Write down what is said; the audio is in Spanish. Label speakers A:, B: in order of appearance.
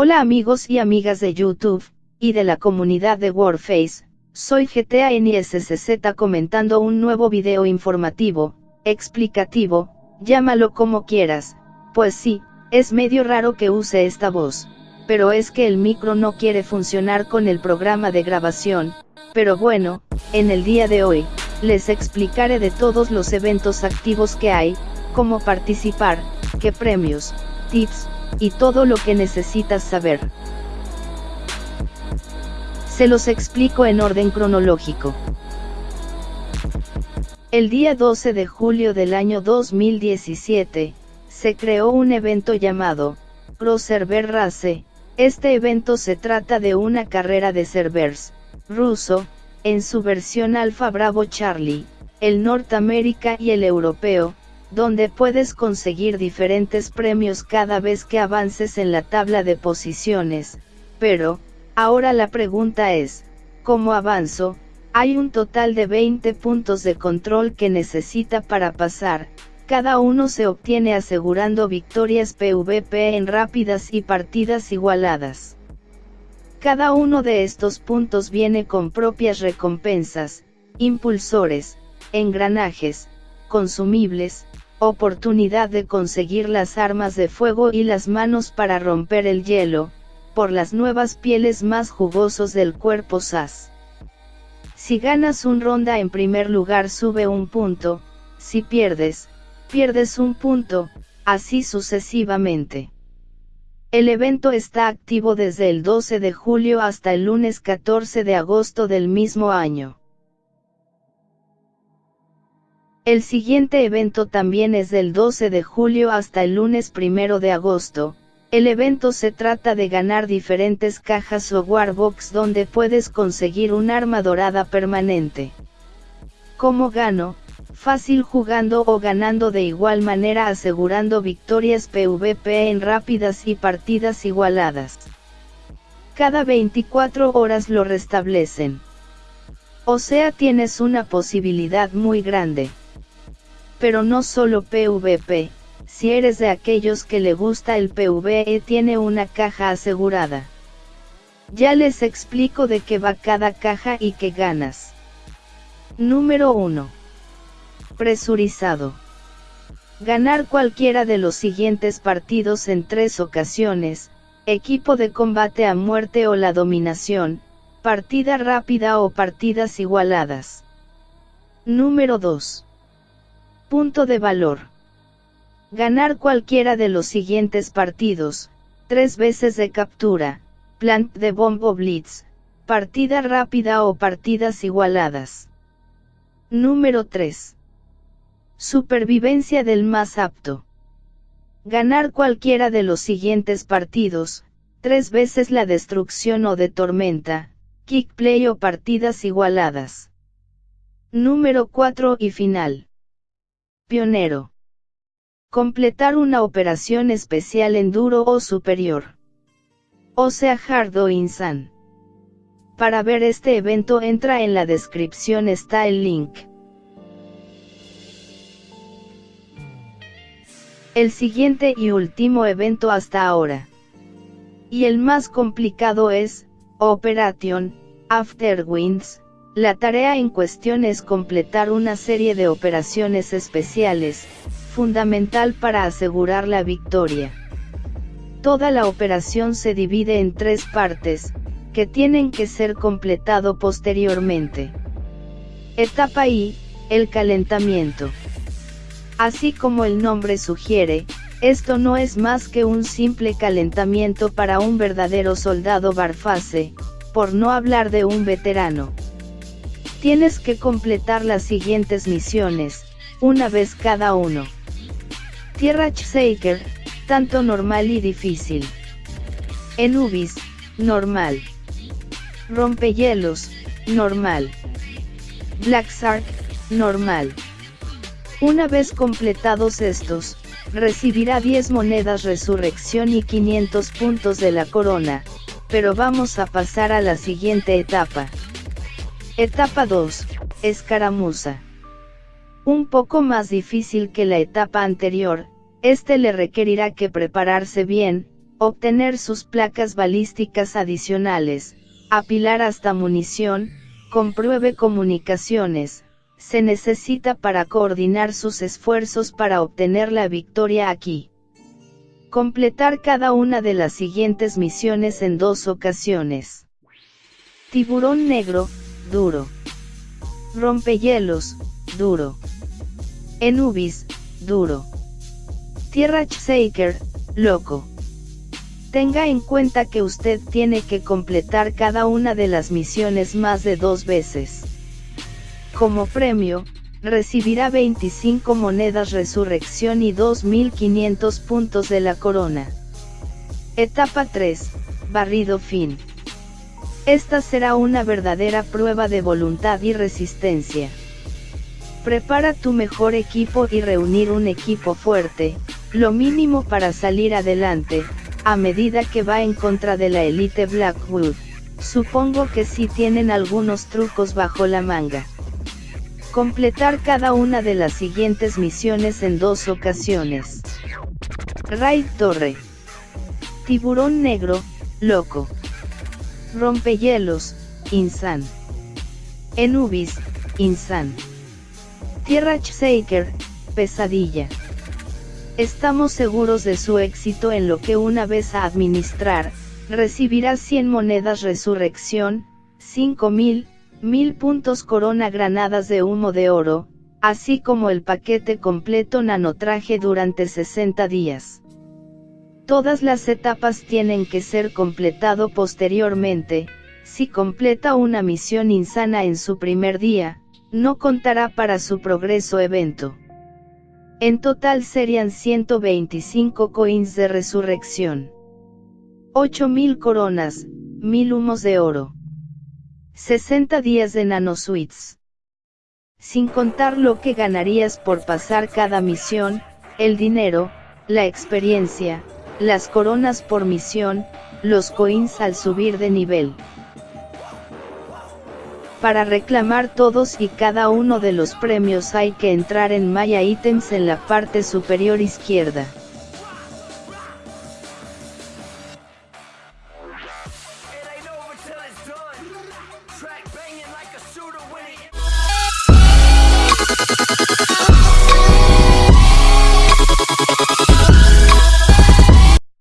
A: Hola amigos y amigas de YouTube, y de la comunidad de Warface, soy GTA comentando un nuevo video informativo, explicativo, llámalo como quieras, pues sí, es medio raro que use esta voz, pero es que el micro no quiere funcionar con el programa de grabación, pero bueno, en el día de hoy, les explicaré de todos los eventos activos que hay, cómo participar, qué premios, tips, y todo lo que necesitas saber. Se los explico en orden cronológico. El día 12 de julio del año 2017, se creó un evento llamado, Pro Server Race, este evento se trata de una carrera de servers, ruso, en su versión Alpha Bravo Charlie, el Norteamérica y el europeo, donde puedes conseguir diferentes premios cada vez que avances en la tabla de posiciones, pero, ahora la pregunta es, ¿cómo avanzo? Hay un total de 20 puntos de control que necesita para pasar, cada uno se obtiene asegurando victorias PvP en rápidas y partidas igualadas. Cada uno de estos puntos viene con propias recompensas, impulsores, engranajes, consumibles, oportunidad de conseguir las armas de fuego y las manos para romper el hielo, por las nuevas pieles más jugosos del cuerpo SAS. Si ganas un ronda en primer lugar sube un punto, si pierdes, pierdes un punto, así sucesivamente. El evento está activo desde el 12 de julio hasta el lunes 14 de agosto del mismo año. El siguiente evento también es del 12 de julio hasta el lunes 1 de agosto. El evento se trata de ganar diferentes cajas o warbox donde puedes conseguir un arma dorada permanente. ¿Cómo gano? Fácil jugando o ganando de igual manera asegurando victorias PvP en rápidas y partidas igualadas. Cada 24 horas lo restablecen. O sea tienes una posibilidad muy grande pero no solo PvP, si eres de aquellos que le gusta el PvE tiene una caja asegurada. Ya les explico de qué va cada caja y qué ganas. Número 1. Presurizado. Ganar cualquiera de los siguientes partidos en tres ocasiones, equipo de combate a muerte o la dominación, partida rápida o partidas igualadas. Número 2. Punto de valor. Ganar cualquiera de los siguientes partidos, tres veces de captura, plant de bombo blitz, partida rápida o partidas igualadas. Número 3. Supervivencia del más apto. Ganar cualquiera de los siguientes partidos, tres veces la destrucción o de tormenta, kick play o partidas igualadas. Número 4 y final. Pionero. Completar una operación especial en duro o superior. O sea hard o insan. Para ver este evento entra en la descripción está el link. El siguiente y último evento hasta ahora. Y el más complicado es, Operation, Afterwinds, la tarea en cuestión es completar una serie de operaciones especiales, fundamental para asegurar la victoria. Toda la operación se divide en tres partes, que tienen que ser completado posteriormente. Etapa I, el calentamiento. Así como el nombre sugiere, esto no es más que un simple calentamiento para un verdadero soldado barfase, por no hablar de un veterano. Tienes que completar las siguientes misiones, una vez cada uno. Tierra Shaker, tanto normal y difícil. Enubis, normal. Rompehielos, normal. Black Sark, normal. Una vez completados estos, recibirá 10 monedas resurrección y 500 puntos de la corona, pero vamos a pasar a la siguiente etapa. Etapa 2. Escaramuza. Un poco más difícil que la etapa anterior, este le requerirá que prepararse bien, obtener sus placas balísticas adicionales, apilar hasta munición, compruebe comunicaciones, se necesita para coordinar sus esfuerzos para obtener la victoria aquí. Completar cada una de las siguientes misiones en dos ocasiones. Tiburón negro, duro. Rompehielos, duro. Enubis, duro. Tierra Shaker, loco. Tenga en cuenta que usted tiene que completar cada una de las misiones más de dos veces. Como premio, recibirá 25 monedas resurrección y 2.500 puntos de la corona. Etapa 3, barrido fin. Esta será una verdadera prueba de voluntad y resistencia. Prepara tu mejor equipo y reunir un equipo fuerte, lo mínimo para salir adelante, a medida que va en contra de la élite Blackwood. Supongo que sí tienen algunos trucos bajo la manga. Completar cada una de las siguientes misiones en dos ocasiones. Raid Torre. Tiburón Negro, Loco. Rompehielos, Insan. Enubis, Insan. Tierra Shaker, Pesadilla. Estamos seguros de su éxito en lo que una vez a administrar, recibirá 100 monedas resurrección, 5000, Mil puntos corona granadas de humo de oro, así como el paquete completo nanotraje durante 60 días. Todas las etapas tienen que ser completado posteriormente, si completa una misión insana en su primer día, no contará para su progreso evento. En total serían 125 coins de resurrección. 8000 coronas, 1000 humos de oro. 60 días de nanosuites. Sin contar lo que ganarías por pasar cada misión, el dinero, la experiencia, las coronas por misión, los coins al subir de nivel. Para reclamar todos y cada uno de los premios hay que entrar en Maya Items en la parte superior izquierda.